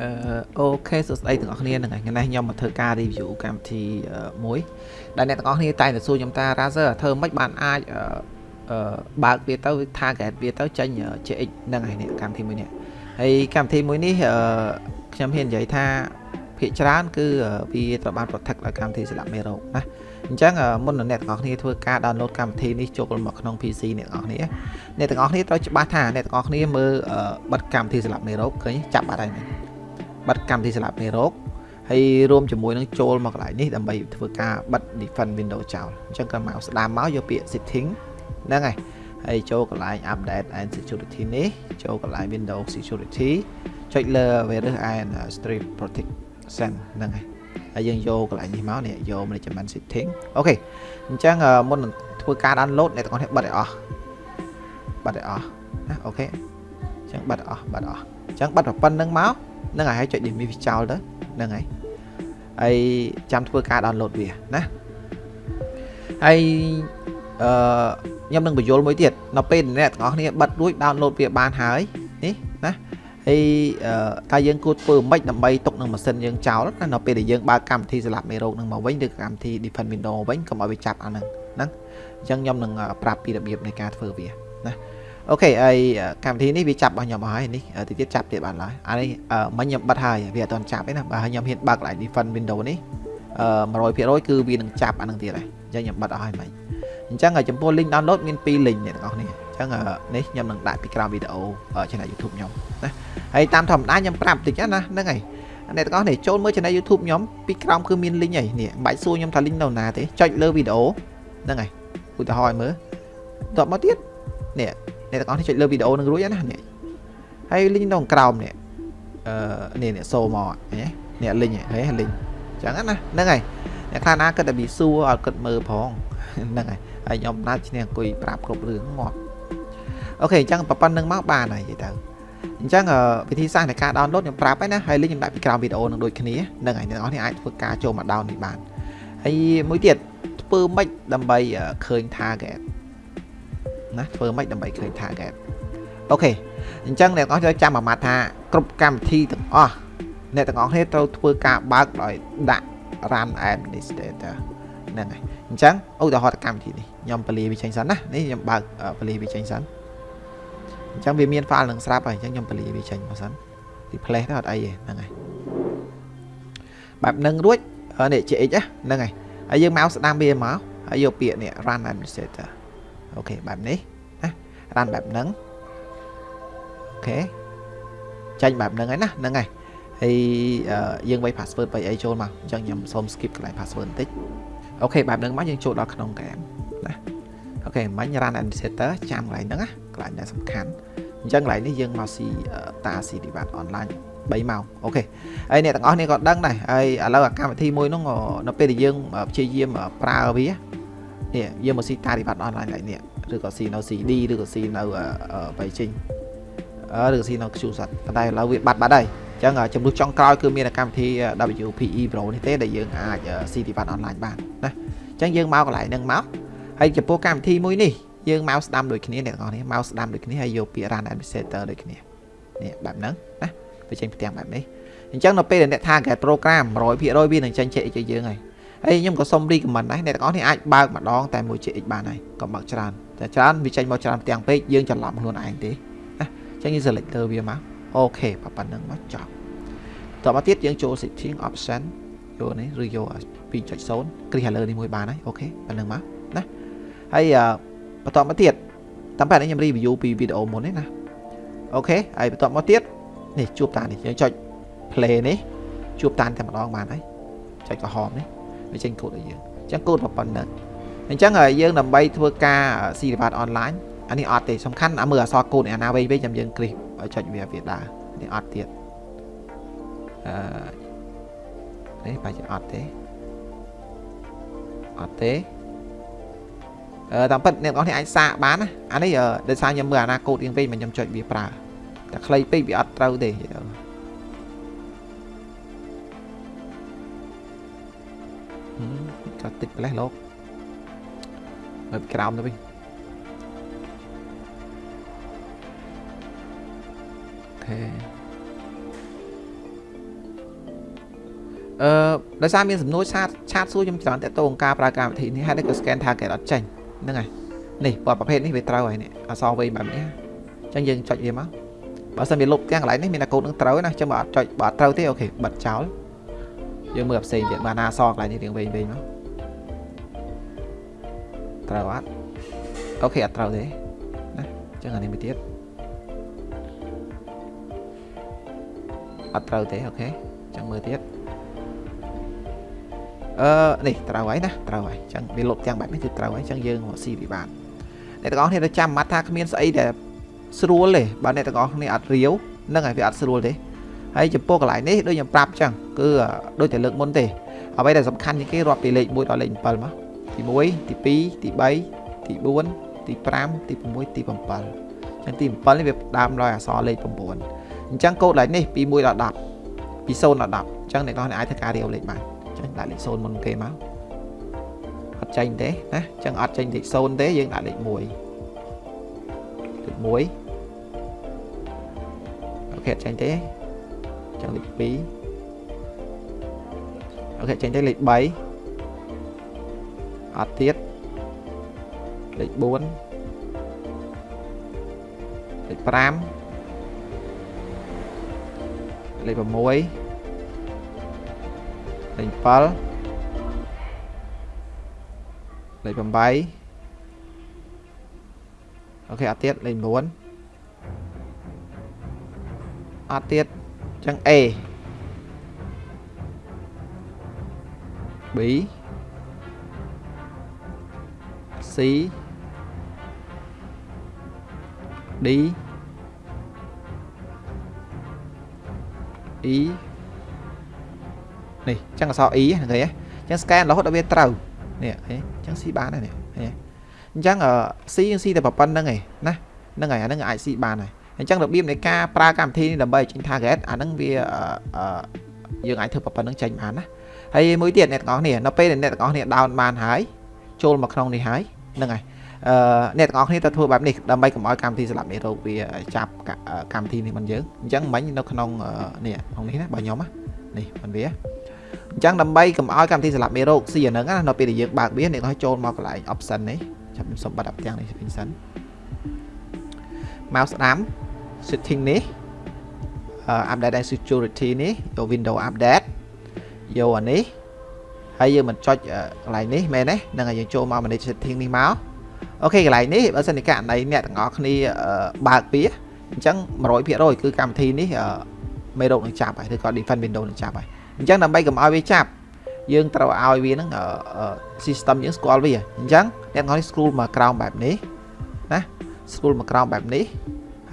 អឺអូខេសួស្តីទាំងអស់គ្នាហ្នឹងហើយថ្ងៃនេះខ្ញុំមកធ្វើការ review កម្មវិធីមួយដែលអ្នកទាំងអស់គ្នាតែងតែសួរខ្ញុំថា Razer ធ្វើមិនបានអាចអឺបើកវាទៅ target វាទៅចេញ JX ហ្នឹងហើយនេះកម្មវិធីមួយនេះហើយកម្មវិធីមួយនេះអឺខ្ញុំហ៊ាននិយាយថាភាគច្រើនគឺវាត្រូវបាន protect ដោយកម្មវិធីសម្រាប់មេរោគណាអញ្ចឹងមុននឹងអ្នកទាំងអស់គ្នាធ្វើការ download កម្មវិធីនេះចូលមកក្នុង PC អ្នកទាំងអស់គ្នាអ្នកទាំងអស់គ្នាត្រូវច្បាស់ថាអ្នកទាំងអស់គ្នាមើលបិទកម្មវិធីសម្រាប់មេរោគឃើញចាប់បាត់ហើយមែន បិទកម្មវិធីសម្រាប់មេរោគហើយរួមជាមួយនឹងចូលមកកន្លែងនេះដើម្បីធ្វើការបិទ defend window ចោលអញ្ចឹងក៏មកស្ដាមមកយកពាក្យ setting ហ្នឹងហើយហើយចូលកន្លែង update and security នេះចូលកន្លែង window security ចុចលើ virus and stream protection ហ្នឹងហើយហើយយើងយកកន្លែងនេះមកនេះយក management setting អូខេអញ្ចឹងមុននឹងធ្វើការ download អ្នកទាំងអស់គ្នាបិទឲ្យអស់បិទឲ្យអស់ណាអូខេអញ្ចឹងបិទអស់បិទអស់អញ្ចឹងបិទប្រព័ន្ធហ្នឹងមក ហ្នឹងហើយចុច dismiss ចោលទៅហ្នឹងហើយហើយចាំធ្វើការ download វាណាហើយអឺខ្ញុំនឹងបញ្យល់មួយទៀតនៅពេលអ្នកទាំងអស់គ្នាបិទរួច download វាបានហើយនេះណាហើយតើយើងគួរធ្វើម៉េចដើម្បីទុកនឹងម៉ាស៊ីនយើងចោលណានៅពេលដែលយើងបើកកម្មវិធីសម្រាប់មេរោគនឹងមកវិញឬកម្មវិធី Defend Windows វិញកុំឲ្យវាចាប់អាហ្នឹងហ្នឹងអញ្ចឹងខ្ញុំនឹងប្រាប់ពីរបៀបនៃការធ្វើវាណា អូខេហើយកម្មវិធីនេះវាចាប់របស់ខ្ញុំអស់ហើយនេះទៅទៀតចាប់ទៀតបានឡើយអានេះមិញខ្ញុំបិទហើយវាអត់ទាន់ចាប់ទេណាបើខ្ញុំហ៊ានបើកឡើង Defend Windows នេះ100%គឺវានឹងចាប់អានឹងទៀតហើយអញ្ចឹងខ្ញុំបិទអស់ហើយមិញអញ្ចឹងចំពោះ link download មាន2 link អ្នកទាំងអស់នេះអញ្ចឹងនេះខ្ញុំនឹងដាក់ពីក្រោមវីដេអូ channel YouTube ខ្ញុំណាហើយតាមធម្មតាខ្ញុំប្រាប់តិចណាហ្នឹងហើយអ្នកទាំងអស់នេះចូលមើល channel YouTube ខ្ញុំពីក្រោមគឺមាន link ហើយនេះមិនបាច់សួរខ្ញុំថា link នៅណាទេចុចលើវីដេអូហ្នឹងហើយឧទាហរណ៍ឲ្យមើលតបមកទៀតនេះ អ្នកទាំងអស់នេះចុចលើវីដេអូនឹងរួចណានេះហើយ link នៅក្រោមនេះអឺនេះនេះសូមកនេះនេះ link ហ៎ link ចឹងណាហ្នឹងហើយអ្នកខ្លះណាគិតតែពីសួរឲ្យគិតមើលផងហ្នឹងហើយហើយខ្ញុំណាត់ឈ្នះអង្គុយប្រាប់គ្រប់រឿងងាប់អូខេអញ្ចឹងប៉ុណ្្នឹងមកបានហើយនិយាយទៅអញ្ចឹងវិធីសាស្ត្រនៃការ download ខ្ញុំប្រាប់ហើយណាហើយ link ខ្ញុំដាក់ពីក្រោមវីដេអូនឹងដូចគ្នាហ្នឹងហើយអ្នកនរនេះអាចធ្វើការចូលមក down នេះបានហើយមួយទៀតធ្វើម៉េចដើម្បីឃើញ target ណាធ្វើម៉េចដើម្បីឃើញ target អូខេអញ្ចឹងអ្នកទាំងអស់ត្រូវចាំអាម៉ាត់ថាគ្រប់កម្មវិធីទាំងអស់អ្នកទាំងអស់គ្នាត្រូវធ្វើការបើកដោយដាក់ run administrator ហ្នឹងហើយអញ្ចឹងឧទាហរណ៍កម្មវិធីនេះខ្ញុំពលាវាចេញសិនណានេះខ្ញុំបើកពលាវាចេញសិនអញ្ចឹងវាមាន file នឹងស្រាប់ហើយអញ្ចឹងខ្ញុំពលាវាចេញមកសិន replace ទៅអត់អីទេហ្នឹងហើយបែបហ្នឹងរួចនេះ GX ហ្នឹងហើយហើយយើងមកស្ដាំវាមកហើយយកពាក្យនេះ run administrator អូខេបែបនេះណា run បែបហ្នឹងអូខេចាញ់បែបហ្នឹងហើយណាហ្នឹងហើយហើយយើងវាយ password បីអីចូលមកអញ្ចឹងខ្ញុំសូម skip កន្លែង password បន្តិចអូខេបែបហ្នឹងមកយើងចូលដល់ក្នុងហ្គេមណាអូខេមិញ run administrator ចាំកន្លែងហ្នឹងណាកន្លែងដែលសំខាន់អញ្ចឹងកន្លែងនេះយើងមកស៊ីតាស៊ី device online 3ម៉ោងអូខេហើយអ្នកទាំងអស់នេះក៏ដឹងដែរហើយឥឡូវកម្មវិធីមួយហ្នឹងនៅពេលដែលយើងព្យាយាមប្រើវា នេះយើងមកស៊ីតា device online ឡើងនេះឬក៏ស៊ីនៅ CD ឬក៏ស៊ីនៅបៃជីងឬក៏ស៊ីនៅ QSat ប៉ុន្តែឥឡូវវាបាត់បាត់ហើយអញ្ចឹងចំនួនចុងក្រោយគឺមានកម្មវិធី WPE Pro នេះទេដែលយើងអាចស៊ី device online បានណាអញ្ចឹងយើងមកកន្លែងហ្នឹងមកហើយចំពោះកម្មវិធីមួយនេះយើងមកស្ដាំដូចគ្នាអ្នកនរនេះមកស្ដាំដូចគ្នាហើយយកពាក្យ run administrator ដូចគ្នានេះបែបហ្នឹងណាវាចេញផ្ទាំងបែបនេះអញ្ចឹងនៅពេលដែលអ្នក target program 100%វានឹងចេញ CX ឲ្យយើងហើយ ហើយខ្ញុំក៏សូម recommend ដែរអ្នកទាំងអស់នេះអាចបើកម្ដងតែមួយ CX បានហើយកុំបើកច្រើនតែច្រើនវាចេញមកច្រើនផ្ទាំងពេកយើងច្រឡំខ្លួនឯងទេណាអញ្ចឹងយើង select លើវាមកអូខេប៉ុណ្្នឹងមកចប់តមកទៀតយើងចូល setting option យកនេះឬយក2.0គ្រីសលើនេះមួយបានហើយអូខេប៉ុណ្្នឹងមកណាហើយបន្តមកទៀតតាមបែបនេះខ្ញុំ review ពីវីដេអូមុននេះណាអូខេហើយបន្តមកទៀតនេះជួបតានេះយើងចុច play នេះជួបតានតែម្ដងបានហើយចុចក្រហមនេះ វាចេញកូដឲ្យយើងអញ្ចឹងកូដប៉ុណ្ណឹងអញ្ចឹងយើងដើម្បីធ្វើការស៊ីវិបត្តិអនឡាញអានេះអត់ទេសំខាន់អាមើលអក្សរកូដអាណាវិញវិញចាំយើងគ្រីសចុចវាវាដើរនេះអត់ទៀតអឺនេះបាច់អត់ទេអត់ទេអឺតាមពិតអ្នកនរនេះអាចសាកបានណាអានេះដោយសារខ្ញុំមើលអាណាកូដរៀងវិញមិនខ្ញុំចុចវាប្រើតែខ្លីពេកវាអត់ត្រូវទេទៅ ក៏តិចប្រលេះលោកមើលពីក្រោមទៅវិញអូខេអឺដោយសារមានសំណួរឆាតឆាតសួរខ្ញុំច្រើនតើតើការប្រើកម្មវិធីនេះហើយក៏ scan target អត់ចេញហ្នឹងហើយនេះពណ៌ប្រភេទនេះវាត្រូវហើយនេះអសវែងបែបនេះអញ្ចឹងយើងចុចវាមកបើសិនវាលុបទាំងកន្លែងនេះមានតែកូដនឹងត្រូវណាអញ្ចឹងបើអត់ចុចបើអត់ត្រូវទេអូខេបិទចោលយើងមើលផ្សេងទៀតបានណាអសកន្លែងនេះរៀងវែងវែងមក ត្រូវអត់អូខេអត់ត្រូវទេណាអញ្ចឹងអានេះមួយទៀតអត់ត្រូវទេអូខេអញ្ចឹងមើលទៀតអឺនេះត្រូវហើយណាត្រូវហើយអញ្ចឹងវាលុបទាំងបែបនេះគឺត្រូវហើយអញ្ចឹងយើងមកស៊ីវាបានអ្នកទាំងអស់គ្នាទៅចាំម៉ាត់ថាគ្មានស្អីដែលស្រួលទេបើអ្នកទាំងអស់គ្នាអត់រាវនឹងហើយវាអត់ស្រួលទេហើយចំពោះកន្លែងនេះដូចខ្ញុំប្រាប់អញ្ចឹងគឺដូចតែលើកមុនទេអ្វីដែលសំខាន់ជាងគេរាប់ពីលេខ1ដល់លេខ7មក ទី1ទី2ទី3ទី4ទី5ទី6ទី7អញ្ចឹងទី7នេះវាដើមដោយអក្សរលេខ9អញ្ចឹងកូដលេខនេះពី1ដល់10ពី0ដល់10អញ្ចឹងអ្នកនរអាចធ្វើការរាវលេខបានចឹងដាក់លេខ0មុនគេមកអត់ចេញទេណាចឹងអត់ចេញលេខ0ទេយើងដាក់លេខ1លេខ1អូខេអត់ចេញទេចឹងលេខ2អូខេចេញទេលេខ3 អត់ទៀតលេខ4លេខ5លេខ6លេខ7លេខ8អូខេអត់ទៀតលេខ9អត់ទៀតចឹង A B C D E នេះចឹងអក្សរ E ហ្នឹងគេចឹង scan រហូតដល់វាត្រូវនេះឃើញចឹង C បានហើយនេះឃើញអញ្ចឹង C យើង C តែប៉ុណ្្នឹងឯងណាហ្នឹងហើយអាហ្នឹងអាច C បានហើយអញ្ចឹងរបៀបនៃការប្រើកម្មវិធីនេះដើម្បីចេញ target អាហ្នឹងវាយើងអាចធ្វើប៉ុណ្្នឹងចេញបានណាហើយមួយទៀតអ្នកទាំងអស់គ្នានៅពេលដែលអ្នកទាំងអស់គ្នា down បានហើយចូលមកក្នុងនេះហើយ ហ្នឹងហើយអឺអ្នកទាំងអស់គ្នាទៅធ្វើបែបនេះដើម្បីកុំឲ្យកម្មវិធីស្លាប់មេរោគវាចាប់កម្មវិធីនេះមិនយើងអញ្ចឹងមិញនៅក្នុងនេះក្នុងនេះណាបើខ្ញុំនេះមិនវាអញ្ចឹងដើម្បីកុំឲ្យកម្មវិធីសម្រាប់មេរោគស៊ីអាហ្នឹងណានៅពេលដែលយើងបើកវាអ្នកឲ្យចូលមកកន្លែង option នេះចាប់ខ្ញុំសុំបិទអាប់ទាំងនេះវិញសិនមកស្ដាំ setting នេះ update and security នេះយក window update យកអានេះ ហើយយើងមិនចុចកន្លែងនេះមែនទេហ្នឹងហើយយើងចូលមក manage setting នេះមកអូខេកន្លែងនេះបើសិនជាករណីអ្នកទាំងអស់គ្នាបើកវាអញ្ចឹង100%គឺកម្មវិធីនេះមេរោគនឹងចាប់ហើយឬក៏ defend window នឹងចាប់ហើយអញ្ចឹងដើម្បីកុំឲ្យវាចាប់យើងត្រូវឲ្យវាហ្នឹង system យើងស្គាល់វាអញ្ចឹងអ្នកទាំងអស់នេះ scroll មកក្រោមបែបនេះណា scroll មកក្រោមបែបនេះ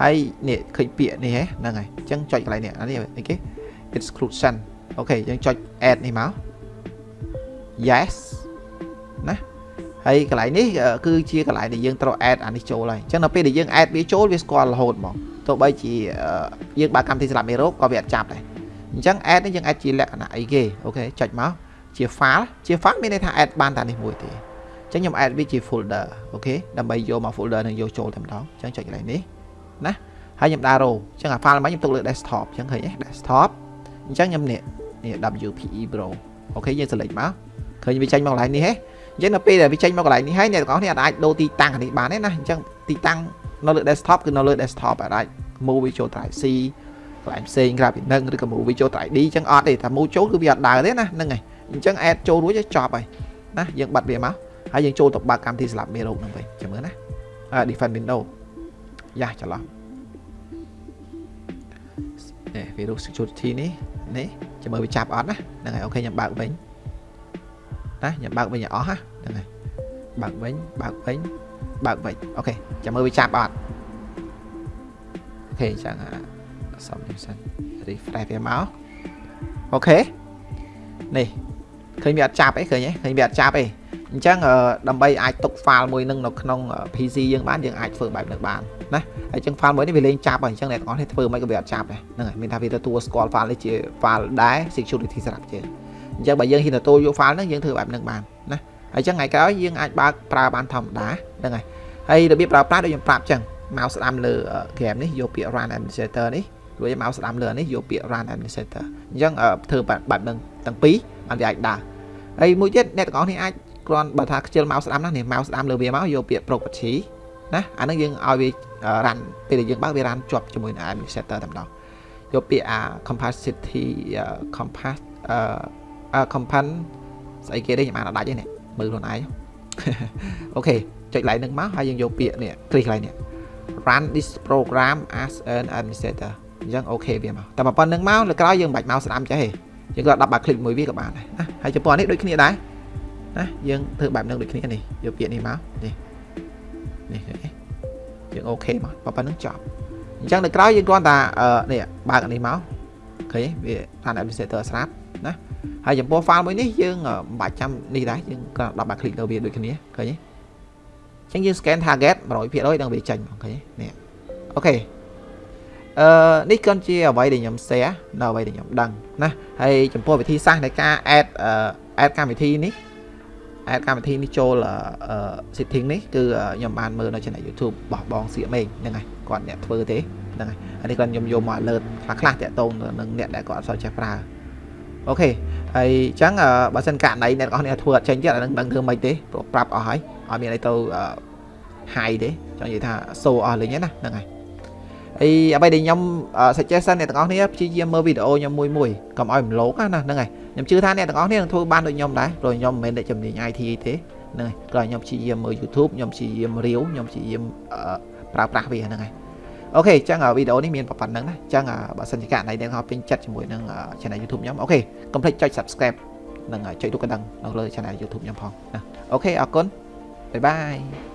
ហើយនេះឃើញពាក្យនេះហ្នឹងហើយអញ្ចឹងចុចកន្លែងនេះអានេះអីគេ exclusion អូខេយើងចុច add នេះមក yes ណាហើយកន្លែងនេះគឺជាកន្លែងដែលយើងត្រូវ add អានេះចូលហើយអញ្ចឹងនៅពេលដែលយើង add វាចូលវាស្គាល់រហូតហ្មងទោះបីជាយើងបើកកម្មវិធីសម្រាប់មេរោគក៏វាអត់ចាប់ដែរអញ្ចឹង add នេះយើង add ជាលក្ខណៈអីគេអូខេចុចមកជា file ជា file មានន័យថា add បានតែនេះមួយទេអញ្ចឹងខ្ញុំ add វាជា folder អូខេដើម្បីយកមក folder នឹងយកចូលតែម្ដងអញ្ចឹងចុចកន្លែងនេះណាហើយខ្ញុំដាក់ row អញ្ចឹងអា file មកខ្ញុំទុកលើ desktop អញ្ចឹងឃើញទេ desktop អញ្ចឹងខ្ញុំនេះនេះ WPE Pro អូខេយើង select មក ឃើញវាចេញមកកន្លែងនេះហេអញ្ចឹងនៅពេលដែលវាចេញមកកន្លែងនេះហើយអ្នកទាំងអស់គ្នាអាចដូរទីតាំងនេះបានទេណាអញ្ចឹងទីតាំងនៅលើ desktop គឺនៅលើ desktop អាច move វាចូល drive C កន្លែងផ្សេងក្រៅពីនឹងឬក៏ move វាចូល drive D អញ្ចឹងអត់ទេតែ move ចូលគឺវាអត់ដើរទេណាហ្នឹងហើយអញ្ចឹង add ចូលរួចចប់ហើយណាយើងបិទវាមកហើយយើងចូលទៅបើកកម្មវិធីស្លាប់មេរោគហ្នឹងវិញចាំមើលណា defend window យ៉ាច្រឡំនេះ virus security នេះនេះចាំមើលវាចាប់អត់ណាហ្នឹងហើយ OK ខ្ញុំបើកវិញ ណាខ្ញុំបើកវិញឲ្យអស់ហ្នឹងហើយបើកវិញបើកវិញបើកវិញ OK ចាំមើលវាចាប់អត់ OK ចឹងសំនេះសិន refresh វាមក OK នេះឃើញវាអត់ចាប់អីឃើញទេឃើញវាអត់ចាប់អីអញ្ចឹងដើម្បីអាចទុក file មួយនឹងនៅក្នុង PC យើងបានយើងអាចធ្វើបែបនេះបានណាហើយអញ្ចឹង file មួយនេះវាលេងចាប់ហើយអញ្ចឹងអ្នកទាំងអស់នេះធ្វើមិនក៏វាអត់ចាប់ដែរហ្នឹងហើយមានថាវាទទួលស្គាល់ file នេះជា file ដែរ security សម្រាប់យើង អញ្ចឹងបើយើងហ៊ានទទួលយក file ហ្នឹងយើងធ្វើបែបហ្នឹងបានណាហើយអញ្ចឹងថ្ងៃក្រោយយើងអាចបើកប្រើបានធម្មតាហ្នឹងហើយហើយរបៀបប្រើប្រាស់ដូចខ្ញុំប្រាប់អញ្ចឹងមកស្ដាំលើ game នេះយកពាក្យ run administrator នេះរួចមកស្ដាំលើនេះយកពាក្យ run administrator អញ្ចឹងធ្វើបែបហ្នឹងទាំងពីរបានវាអាចដើរហើយមួយទៀតអ្នកទាំងអស់នេះអាចគ្រាន់បើថាខ្ជិលមកស្ដាំណានេះមកស្ដាំលើវាមកយកពាក្យ property ណាអានឹងយើងឲ្យវារ៉ាន់ពេលដែលយើងបើកវារ៉ាន់ជាប់ជាមួយនឹង administrator តែម្ដងយកពាក្យអា capacity compass company ស្អីគេទេខ្ញុំអានអត់ដាច់ទេនេះមើលខ្លួនឯងអូខេចុច line នឹងមកហើយយើងយកពាក្យនេះ click line នេះ run this program as an administrator អញ្ចឹងអូខេវាមកតែប៉ុណ្្នឹងមកលើក្រោយយើងមិនបាច់មកស្ដាំចេះទេយើងគាត់10បាក់ click មួយវាក៏បានដែរណាហើយចំពោះនេះដូចគ្នាដែរណាយើងធ្វើបែបនឹងដូចគ្នានេះយកពាក្យនេះមកនេះនេះយើងអូខេមកប៉ុណ្្នឹងចប់អញ្ចឹងដល់ក្រោយយើងគ្រាន់តែនេះបើកនេះមក ឃើញវា plan administrator ស្រាប់ណាហើយចំពោះ file មួយនេះយើងមិនបាច់ចាំនេះដែរយើងគ្រាន់តែដាក់ click លើវាដូចគ្នាឃើញទេអញ្ចឹងយើង scan target 100%ដល់វាចេញឃើញនេះអូខេអឺនេះគាត់ជាអ្វីដែលខ្ញុំ share នៅអ្វីដែលខ្ញុំដឹងណាហើយចំពោះវិធីសាស្ត្រនៃការ add add កម្មវិធីនេះ add កម្មវិធីនេះចូល setting នេះគឺខ្ញុំបានមើលនៅ channel YouTube របស់បងសៀកមេងហ្នឹងហើយគាត់អ្នកធ្វើទេហ្នឹងហើយអានេះគាត់ខ្ញុំយកមក alert ខ្លះខ្លះតាក់ទងនឹងអ្នកដែលគាត់អត់សូវចេះប្រើអូខេហើយអញ្ចឹងបើសិនករណីអ្នកនរគ្នាធ្វើអត់ចេញទៀតអានឹងដឹងធ្វើម៉េចទេព្រោះប្រាប់អស់ហើយអត់មានអីទៅ high ទេចង់និយាយថា show អស់លេងណាហ្នឹងហើយ អីអ្វីដែលខ្ញុំ suggestion អ្នកទាំងអស់គ្នាព្យាយាមមើលវីដេអូខ្ញុំមួយមួយកុំឲ្យរំលោភណាហ្នឹងហើយខ្ញុំជឿថាអ្នកទាំងអស់គ្នានឹងធ្វើបានដូចខ្ញុំដែរព្រោះខ្ញុំមិនមែនអ្នកជំនាញ IT ទេហ្នឹងហើយក៏ខ្ញុំព្យាយាមមើល YouTube ខ្ញុំព្យាយាមរាវខ្ញុំព្យាយាមប្រើប្រាស់វាហ្នឹងហើយអូខេអញ្ចឹងវីដេអូនេះមានប៉ុណ្្នឹងណាអញ្ចឹងបើសិនជាករណីអ្នកទាំងអស់ពេញចិត្តជាមួយនឹង channel YouTube ខ្ញុំអូខេកុំភ្លេចចុច subscribe និងចុចរូបកណ្ដឹងនៅលើ channel YouTube ខ្ញុំផងណាអូខេអរគុណបាយបាយ